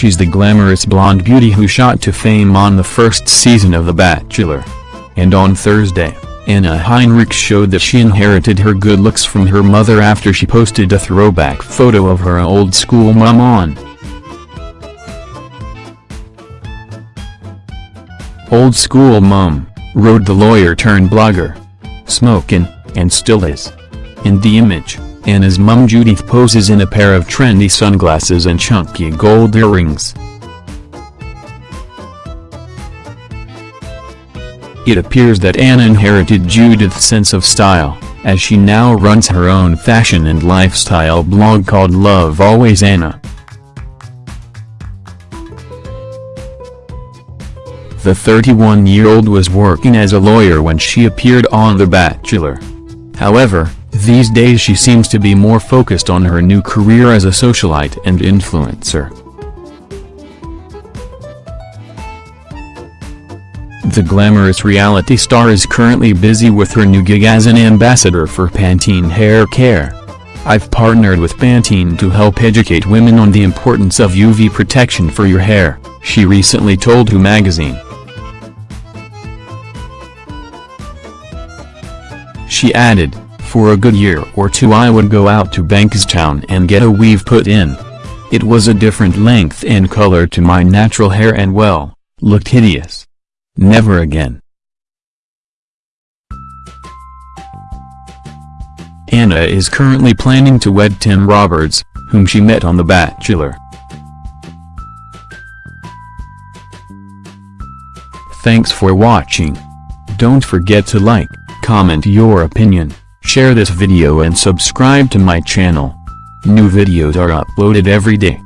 She's the glamorous blonde beauty who shot to fame on the first season of The Bachelor. And on Thursday, Anna Heinrich showed that she inherited her good looks from her mother after she posted a throwback photo of her old school mom on. Old school mom, wrote the lawyer turned blogger. Smokin', and still is. In the image, Anna's mum Judith poses in a pair of trendy sunglasses and chunky gold earrings. It appears that Anna inherited Judith's sense of style, as she now runs her own fashion and lifestyle blog called Love Always Anna. The 31-year-old was working as a lawyer when she appeared on The Bachelor. However, these days she seems to be more focused on her new career as a socialite and influencer. The glamorous reality star is currently busy with her new gig as an ambassador for Pantene Hair Care. I've partnered with Pantene to help educate women on the importance of UV protection for your hair, she recently told Who magazine. She added, for a good year or two I would go out to Bankstown and get a weave put in. It was a different length and color to my natural hair and well, looked hideous. Never again. Anna is currently planning to wed Tim Robertson, whom she met on The Bachelor. Thanks for watching. Don't forget to like, comment your opinion, share this video and subscribe to my channel. New videos are uploaded every day.